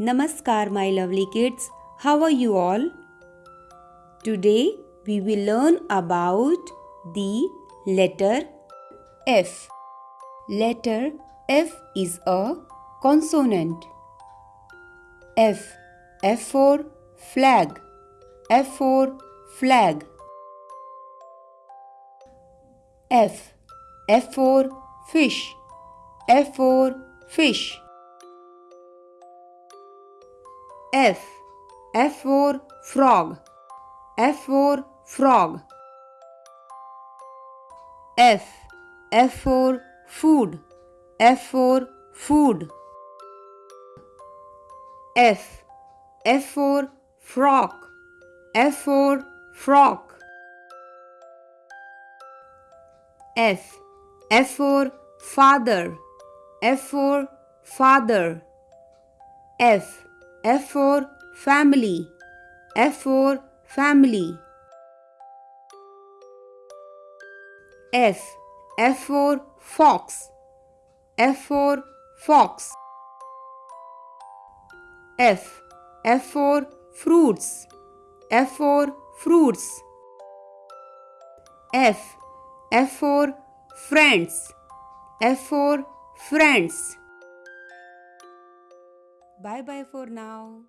Namaskar, my lovely kids. How are you all? Today we will learn about the letter F. Letter F is a consonant. F. F for flag. F for flag. F. F for fish. F for fish. F. F for frog. F for frog. F. F for food. F for food. F. F for frock. F for frock. F. F for father. F for father. F. F for family. F for family. F. F for fox. F for fox. F. F for fruits. F for fruits. F. F for friends. F for friends. Bye bye for now.